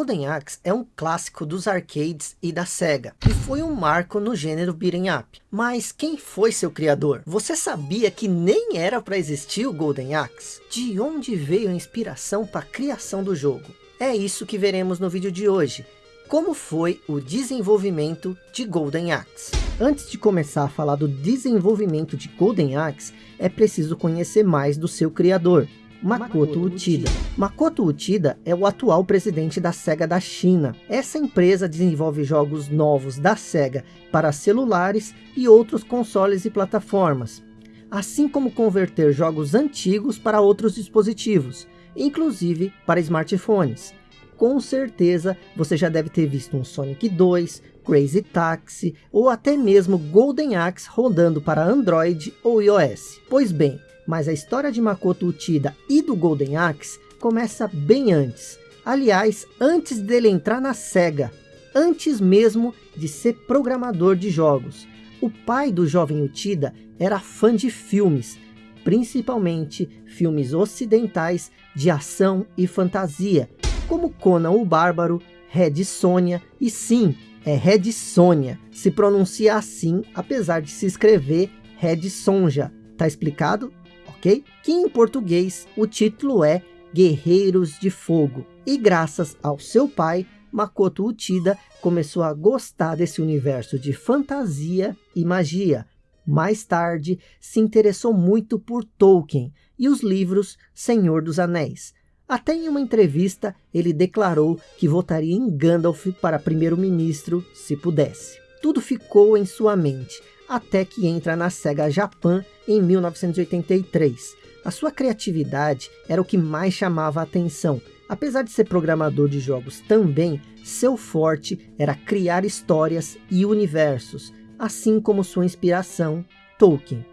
Golden Axe é um clássico dos arcades e da SEGA, e foi um marco no gênero beat'em up. Mas quem foi seu criador? Você sabia que nem era para existir o Golden Axe? De onde veio a inspiração para a criação do jogo? É isso que veremos no vídeo de hoje. Como foi o desenvolvimento de Golden Axe? Antes de começar a falar do desenvolvimento de Golden Axe, é preciso conhecer mais do seu criador. Makoto Uchida. Makoto Uchida é o atual presidente da SEGA da China. Essa empresa desenvolve jogos novos da SEGA para celulares e outros consoles e plataformas, assim como converter jogos antigos para outros dispositivos, inclusive para smartphones. Com certeza você já deve ter visto um Sonic 2, Crazy Taxi ou até mesmo Golden Axe rodando para Android ou iOS. Pois bem, mas a história de Makoto Uchida e do Golden Axe começa bem antes. Aliás, antes dele entrar na SEGA, antes mesmo de ser programador de jogos. O pai do jovem Uchida era fã de filmes, principalmente filmes ocidentais de ação e fantasia, como Conan o Bárbaro, Red Sonja e sim, é Red Sonja, se pronuncia assim, apesar de se escrever Red Sonja. Tá explicado? Ok? Que em português o título é Guerreiros de Fogo. E graças ao seu pai, Makoto Uchida começou a gostar desse universo de fantasia e magia. Mais tarde, se interessou muito por Tolkien e os livros Senhor dos Anéis. Até em uma entrevista, ele declarou que votaria em Gandalf para primeiro-ministro se pudesse. Tudo ficou em sua mente, até que entra na SEGA Japan em 1983. A sua criatividade era o que mais chamava a atenção. Apesar de ser programador de jogos também, seu forte era criar histórias e universos, assim como sua inspiração, Tolkien.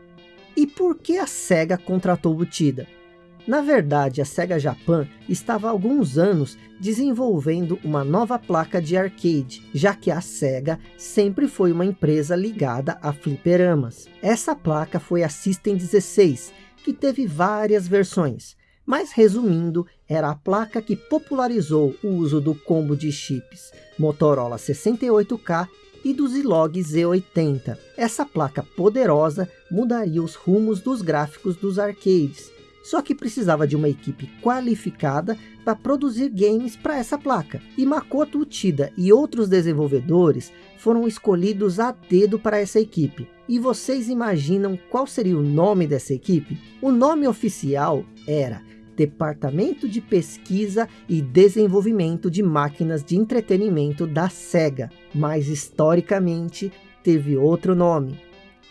E por que a SEGA contratou Butida? Na verdade, a Sega Japan estava há alguns anos desenvolvendo uma nova placa de arcade, já que a Sega sempre foi uma empresa ligada a fliperamas. Essa placa foi a System 16, que teve várias versões, mas resumindo, era a placa que popularizou o uso do combo de chips Motorola 68K e do Zilog Z80. Essa placa poderosa mudaria os rumos dos gráficos dos arcades, só que precisava de uma equipe qualificada para produzir games para essa placa. E Makoto Uchida e outros desenvolvedores foram escolhidos a dedo para essa equipe. E vocês imaginam qual seria o nome dessa equipe? O nome oficial era Departamento de Pesquisa e Desenvolvimento de Máquinas de Entretenimento da SEGA, mas historicamente teve outro nome.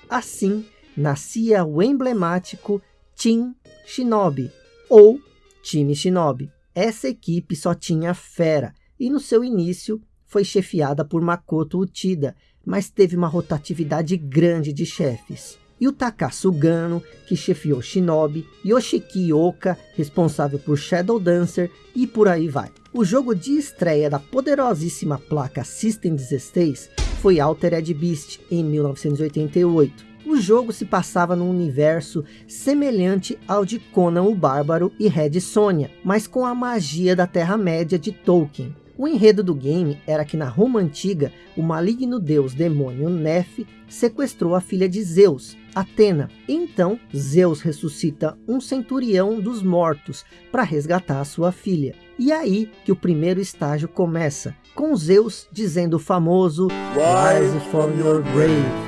Assim, nascia o emblemático Team Shinobi ou Time Shinobi. Essa equipe só tinha fera e no seu início foi chefiada por Makoto Uchida, mas teve uma rotatividade grande de chefes. E o Takasu Gano, que chefiou Shinobi, Yoshiki Oka, responsável por Shadow Dancer, e por aí vai. O jogo de estreia da poderosíssima placa System 16 foi Altered Beast, em 1988. O jogo se passava num universo semelhante ao de Conan o Bárbaro e Red Sonja, mas com a magia da Terra-média de Tolkien. O enredo do game era que na Roma Antiga, o maligno deus demônio Nef sequestrou a filha de Zeus, Atena. Então, Zeus ressuscita um centurião dos mortos para resgatar sua filha. E aí que o primeiro estágio começa, com Zeus dizendo o famoso Rise from your grave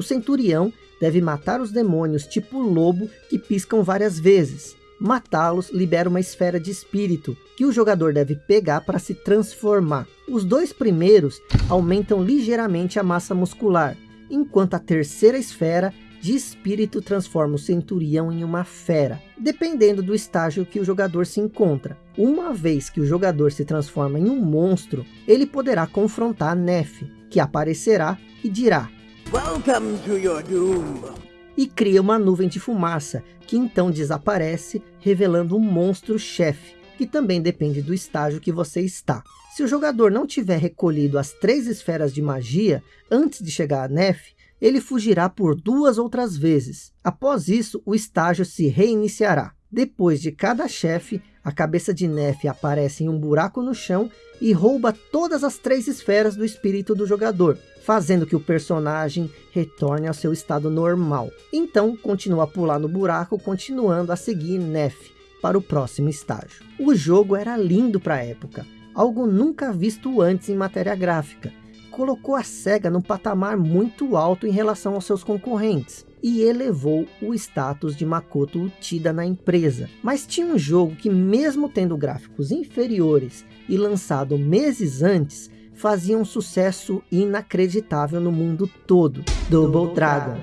o centurião deve matar os demônios tipo lobo que piscam várias vezes. Matá-los libera uma esfera de espírito que o jogador deve pegar para se transformar. Os dois primeiros aumentam ligeiramente a massa muscular, enquanto a terceira esfera de espírito transforma o centurião em uma fera, dependendo do estágio que o jogador se encontra. Uma vez que o jogador se transforma em um monstro, ele poderá confrontar Nef, que aparecerá e dirá Welcome to your doom. E cria uma nuvem de fumaça, que então desaparece, revelando um monstro-chefe, que também depende do estágio que você está. Se o jogador não tiver recolhido as três esferas de magia antes de chegar a Nef, ele fugirá por duas outras vezes. Após isso, o estágio se reiniciará. Depois de cada chefe, a cabeça de Neff aparece em um buraco no chão e rouba todas as três esferas do espírito do jogador, fazendo que o personagem retorne ao seu estado normal. Então, continua a pular no buraco, continuando a seguir Neff para o próximo estágio. O jogo era lindo para a época, algo nunca visto antes em matéria gráfica. Colocou a SEGA num patamar muito alto em relação aos seus concorrentes e elevou o status de Makoto Uchida na empresa. Mas tinha um jogo que mesmo tendo gráficos inferiores e lançado meses antes, fazia um sucesso inacreditável no mundo todo, Double, Double Dragon.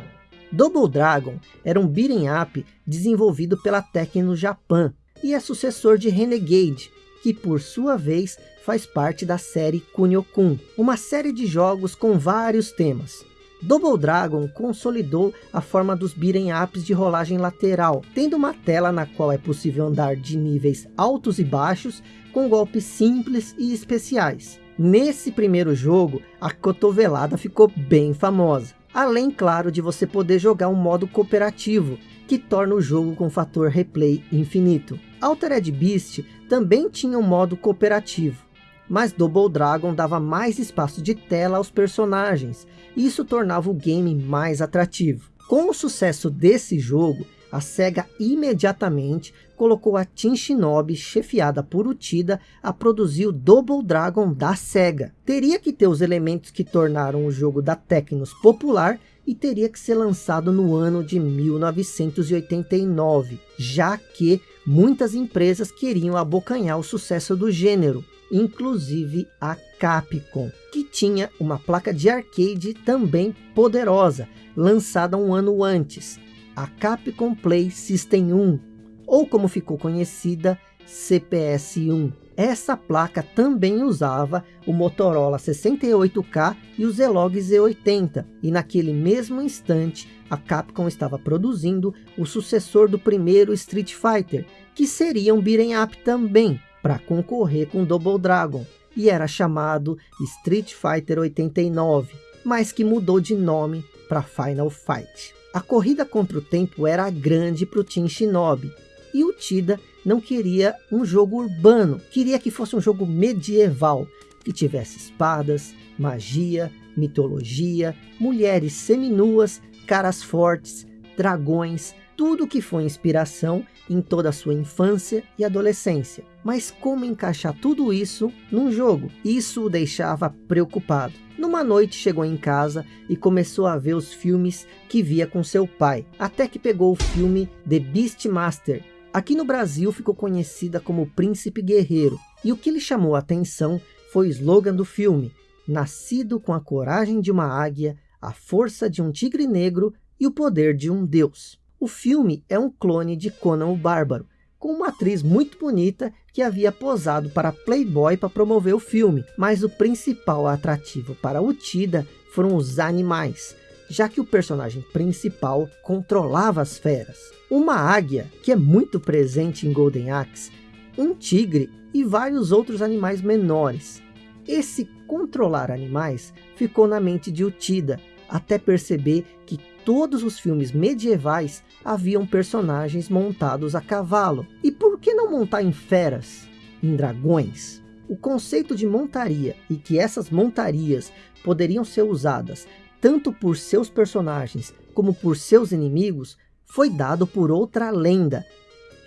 Double Dragon era um beat'em up desenvolvido pela Tecno Japan e é sucessor de Renegade, que por sua vez faz parte da série Kunio-kun, uma série de jogos com vários temas. Double Dragon consolidou a forma dos beat'em ups de rolagem lateral, tendo uma tela na qual é possível andar de níveis altos e baixos, com golpes simples e especiais. Nesse primeiro jogo, a cotovelada ficou bem famosa. Além, claro, de você poder jogar um modo cooperativo, que torna o jogo com fator replay infinito. Altered Beast também tinha um modo cooperativo, mas Double Dragon dava mais espaço de tela aos personagens, e isso tornava o game mais atrativo. Com o sucesso desse jogo, a SEGA imediatamente colocou a Team Shinobi, chefiada por Utida, a produzir o Double Dragon da SEGA. Teria que ter os elementos que tornaram o jogo da Tecnos popular e teria que ser lançado no ano de 1989, já que muitas empresas queriam abocanhar o sucesso do gênero, inclusive a Capcom, que tinha uma placa de arcade também poderosa, lançada um ano antes, a Capcom Play System 1, ou como ficou conhecida, CPS-1. Essa placa também usava o Motorola 68K e o Zilog Z80, e naquele mesmo instante a Capcom estava produzindo o sucessor do primeiro Street Fighter, que seria um beat'em up também, para concorrer com Double Dragon, e era chamado Street Fighter 89, mas que mudou de nome para Final Fight. A corrida contra o tempo era grande para o Team Shinobi, e o Tida não queria um jogo urbano, queria que fosse um jogo medieval, que tivesse espadas, magia, mitologia, mulheres seminuas, caras fortes, dragões, tudo que foi inspiração em toda a sua infância e adolescência. Mas como encaixar tudo isso num jogo? Isso o deixava preocupado. Numa noite chegou em casa e começou a ver os filmes que via com seu pai, até que pegou o filme The Beastmaster, Aqui no Brasil ficou conhecida como Príncipe Guerreiro, e o que lhe chamou a atenção foi o slogan do filme, nascido com a coragem de uma águia, a força de um tigre negro e o poder de um deus. O filme é um clone de Conan o Bárbaro, com uma atriz muito bonita que havia posado para Playboy para promover o filme, mas o principal atrativo para o Tida foram os animais, já que o personagem principal controlava as feras. Uma águia, que é muito presente em Golden Axe, um tigre e vários outros animais menores. Esse controlar animais ficou na mente de Utida, até perceber que todos os filmes medievais haviam personagens montados a cavalo. E por que não montar em feras, em dragões? O conceito de montaria e que essas montarias poderiam ser usadas tanto por seus personagens como por seus inimigos, foi dado por outra lenda,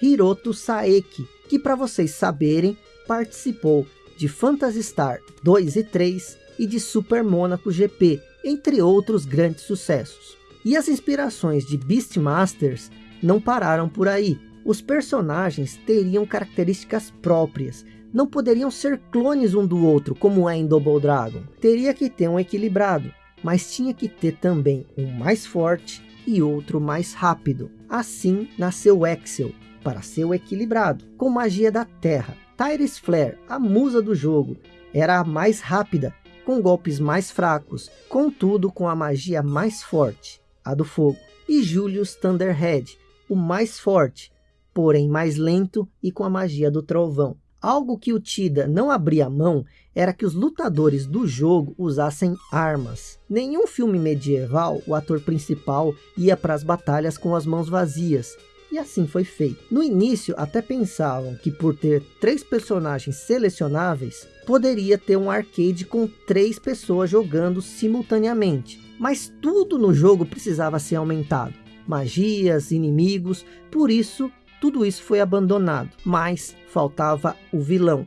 Hiroto Saeki, que para vocês saberem, participou de Phantasy Star 2 e 3 e de Super Monaco GP, entre outros grandes sucessos. E as inspirações de Beastmasters não pararam por aí. Os personagens teriam características próprias, não poderiam ser clones um do outro, como é em Double Dragon. Teria que ter um equilibrado mas tinha que ter também um mais forte e outro mais rápido. Assim nasceu Excel, para ser o equilibrado, com magia da terra. Tyrus Flare, a musa do jogo, era a mais rápida, com golpes mais fracos, contudo com a magia mais forte, a do fogo. E Julius Thunderhead, o mais forte, porém mais lento e com a magia do trovão. Algo que o Tida não abria mão era que os lutadores do jogo usassem armas. Nenhum filme medieval, o ator principal ia para as batalhas com as mãos vazias. E assim foi feito. No início até pensavam que por ter três personagens selecionáveis, poderia ter um arcade com três pessoas jogando simultaneamente. Mas tudo no jogo precisava ser aumentado. Magias, inimigos, por isso tudo isso foi abandonado. Mas faltava o vilão.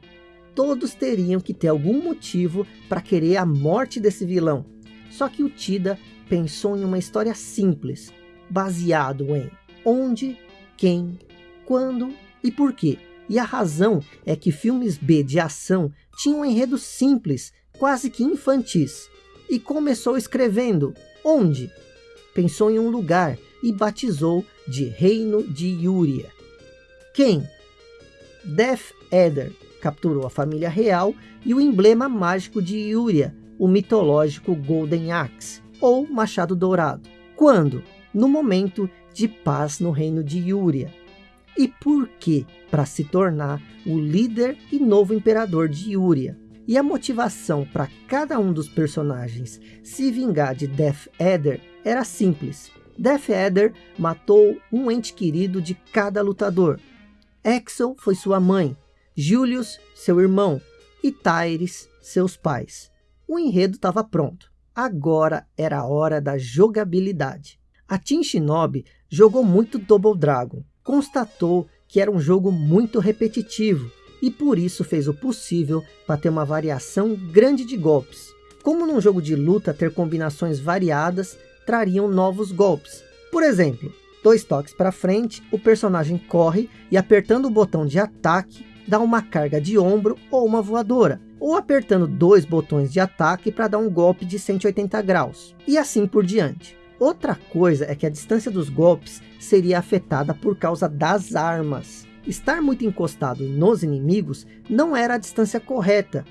Todos teriam que ter algum motivo para querer a morte desse vilão. Só que o Tida pensou em uma história simples, baseado em onde, quem, quando e por quê. E a razão é que filmes B de ação tinham um enredo simples, quase que infantis. E começou escrevendo onde? Pensou em um lugar e batizou de Reino de Yuria. Quem? Death Eder capturou a família real e o emblema mágico de Yuria, o mitológico Golden Axe, ou Machado Dourado. Quando? No momento de paz no reino de Yuria. E por que? Para se tornar o líder e novo imperador de Yuria. E a motivação para cada um dos personagens se vingar de Death Eder era simples. Death Eder matou um ente querido de cada lutador. Exel foi sua mãe, Julius, seu irmão, e Tyres, seus pais. O enredo estava pronto. Agora era a hora da jogabilidade. A Team Shinobi jogou muito Double Dragon, constatou que era um jogo muito repetitivo e por isso fez o possível para ter uma variação grande de golpes. Como num jogo de luta ter combinações variadas trariam novos golpes. Por exemplo, dois toques para frente, o personagem corre e apertando o botão de ataque dá uma carga de ombro ou uma voadora, ou apertando dois botões de ataque para dar um golpe de 180 graus, e assim por diante. Outra coisa é que a distância dos golpes seria afetada por causa das armas. Estar muito encostado nos inimigos não era a distância correta.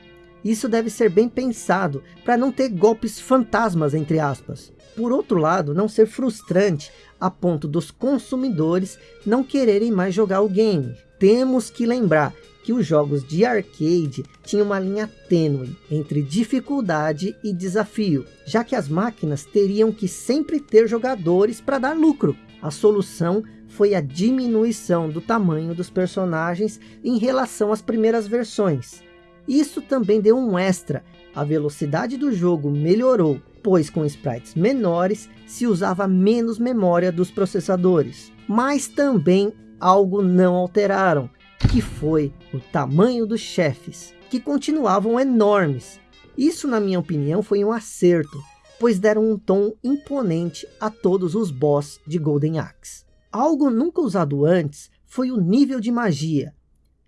Isso deve ser bem pensado para não ter golpes fantasmas entre aspas. Por outro lado, não ser frustrante a ponto dos consumidores não quererem mais jogar o game. Temos que lembrar que os jogos de arcade tinham uma linha tênue entre dificuldade e desafio, já que as máquinas teriam que sempre ter jogadores para dar lucro. A solução foi a diminuição do tamanho dos personagens em relação às primeiras versões. Isso também deu um extra, a velocidade do jogo melhorou, pois com sprites menores se usava menos memória dos processadores. Mas também algo não alteraram, que foi o tamanho dos chefes, que continuavam enormes. Isso, na minha opinião, foi um acerto, pois deram um tom imponente a todos os boss de Golden Axe. Algo nunca usado antes foi o nível de magia.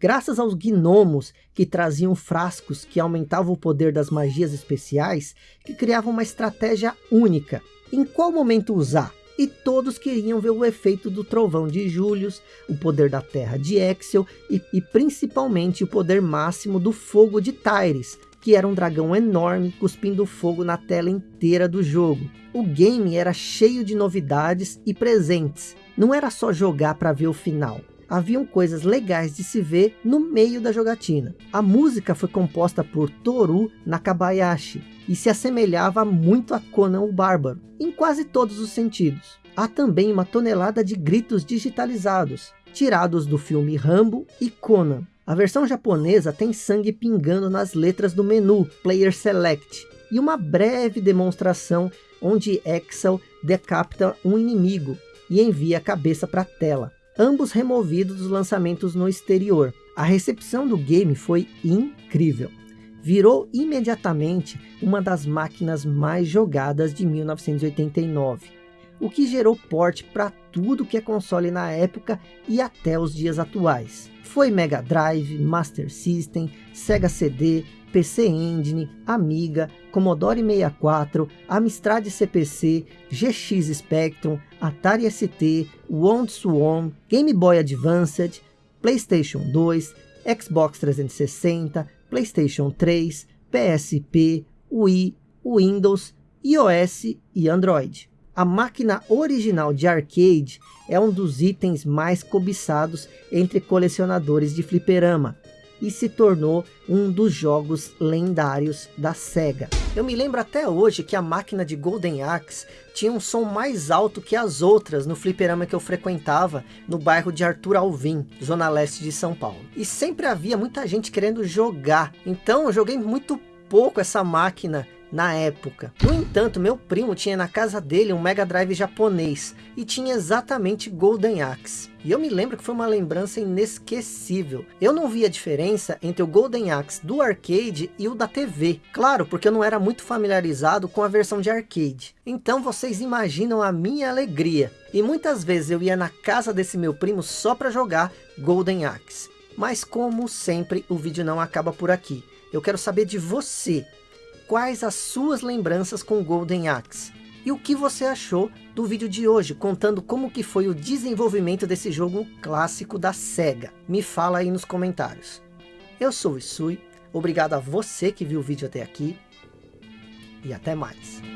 Graças aos gnomos que traziam frascos que aumentavam o poder das magias especiais, que criavam uma estratégia única. Em qual momento usar? e todos queriam ver o efeito do trovão de Julius, o poder da terra de Exel e, e principalmente o poder máximo do fogo de Tyres, que era um dragão enorme cuspindo fogo na tela inteira do jogo. O game era cheio de novidades e presentes, não era só jogar para ver o final. Haviam coisas legais de se ver no meio da jogatina. A música foi composta por Toru Nakabayashi, e se assemelhava muito a Conan o Bárbaro, em quase todos os sentidos. Há também uma tonelada de gritos digitalizados, tirados do filme Rambo e Conan. A versão japonesa tem sangue pingando nas letras do menu Player Select, e uma breve demonstração onde Excel decapita um inimigo e envia a cabeça para a tela, ambos removidos dos lançamentos no exterior. A recepção do game foi incrível virou imediatamente uma das máquinas mais jogadas de 1989, o que gerou porte para tudo que é console na época e até os dias atuais. Foi Mega Drive, Master System, Sega CD, PC Engine, Amiga, Commodore 64, Amstrad CPC, GX Spectrum, Atari ST, Wound Swarm, Game Boy Advanced, PlayStation 2, Xbox 360, PlayStation 3, PSP, Wii, Windows, iOS e Android. A máquina original de arcade é um dos itens mais cobiçados entre colecionadores de fliperama e se tornou um dos jogos lendários da SEGA. Eu me lembro até hoje que a máquina de Golden Axe tinha um som mais alto que as outras no fliperama que eu frequentava no bairro de Arthur Alvim, zona leste de São Paulo. E sempre havia muita gente querendo jogar, então eu joguei muito pouco essa máquina na época. No entanto, meu primo tinha na casa dele um Mega Drive japonês e tinha exatamente Golden Axe. E eu me lembro que foi uma lembrança inesquecível. Eu não via diferença entre o Golden Axe do arcade e o da TV. Claro, porque eu não era muito familiarizado com a versão de arcade. Então vocês imaginam a minha alegria. E muitas vezes eu ia na casa desse meu primo só para jogar Golden Axe. Mas como sempre, o vídeo não acaba por aqui. Eu quero saber de você quais as suas lembranças com Golden Axe. E o que você achou do vídeo de hoje, contando como que foi o desenvolvimento desse jogo clássico da SEGA. Me fala aí nos comentários. Eu sou o Isui, obrigado a você que viu o vídeo até aqui, e até mais.